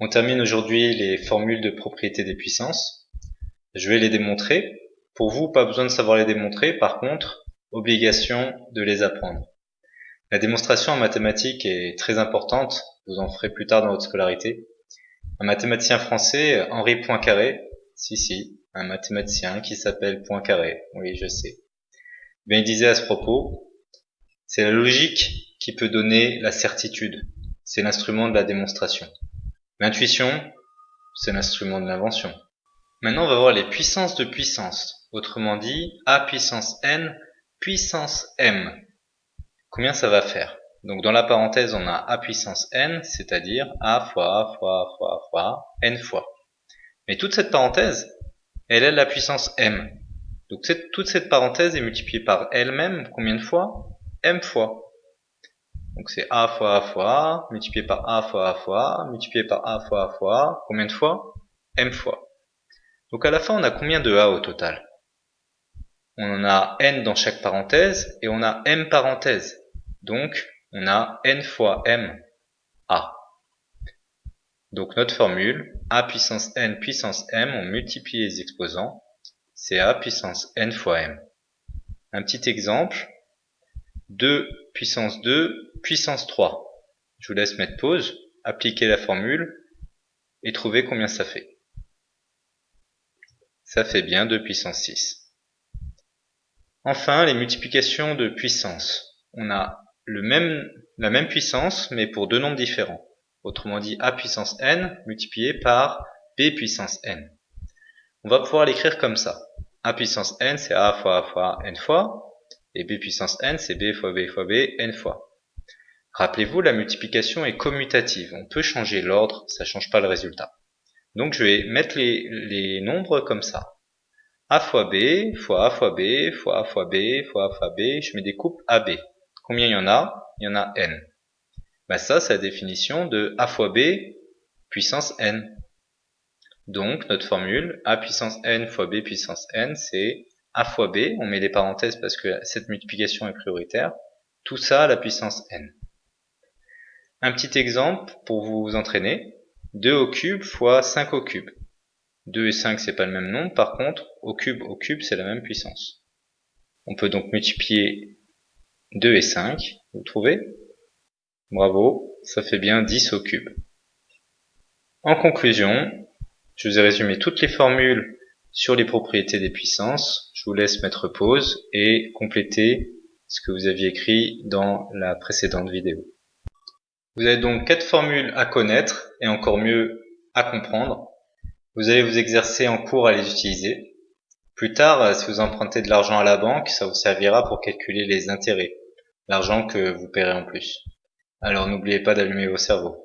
On termine aujourd'hui les formules de propriété des puissances. Je vais les démontrer. Pour vous, pas besoin de savoir les démontrer. Par contre, obligation de les apprendre. La démonstration en mathématiques est très importante. Vous en ferez plus tard dans votre scolarité. Un mathématicien français, Henri Poincaré, si si, un mathématicien qui s'appelle Poincaré, oui je sais. Bien, il disait à ce propos, c'est la logique qui peut donner la certitude. C'est l'instrument de la démonstration. L'intuition, c'est l'instrument de l'invention. Maintenant, on va voir les puissances de puissance. Autrement dit, a puissance n puissance m. Combien ça va faire? Donc dans la parenthèse, on a a puissance n, c'est-à-dire a fois a fois a fois a fois n fois. Mais toute cette parenthèse, elle est la puissance m. Donc toute cette parenthèse est multipliée par elle-même combien de fois? M fois. Donc c'est a fois a fois a, multiplié par a fois a fois a, multiplié par a fois a fois a, combien de fois? M fois. Donc à la fin, on a combien de a au total? On en a n dans chaque parenthèse et on a m parenthèses. Donc on a n fois m a. Donc notre formule, a puissance n puissance m, on multiplie les exposants, c'est a puissance n fois m. Un petit exemple, 2 puissance 2 puissance 3. Je vous laisse mettre pause, appliquer la formule et trouver combien ça fait. Ça fait bien 2 puissance 6. Enfin, les multiplications de puissance. On a le même, la même puissance, mais pour deux nombres différents. Autrement dit, a puissance n multiplié par b puissance n. On va pouvoir l'écrire comme ça. a puissance n, c'est a fois a fois n fois. Et b puissance n, c'est b fois b fois b, n fois. Rappelez-vous, la multiplication est commutative. On peut changer l'ordre, ça ne change pas le résultat. Donc je vais mettre les, nombres comme ça. a fois b, fois a fois b, fois a fois b, fois a fois b, je mets des coupes ab. Combien il y en a? Il y en a n. Ben ça, c'est la définition de a fois b puissance n. Donc notre formule a puissance n fois b puissance n, c'est a fois b, on met des parenthèses parce que cette multiplication est prioritaire, tout ça à la puissance n. Un petit exemple pour vous entraîner, 2 au cube fois 5 au cube. 2 et 5 c'est pas le même nombre, par contre au cube au cube c'est la même puissance. On peut donc multiplier 2 et 5, vous trouvez? Bravo, ça fait bien 10 au cube. En conclusion, je vous ai résumé toutes les formules sur les propriétés des puissances. Je vous laisse mettre pause et compléter ce que vous aviez écrit dans la précédente vidéo. Vous avez donc quatre formules à connaître et encore mieux à comprendre. Vous allez vous exercer en cours à les utiliser. Plus tard, si vous empruntez de l'argent à la banque, ça vous servira pour calculer les intérêts, l'argent que vous paierez en plus. Alors n'oubliez pas d'allumer vos cerveaux.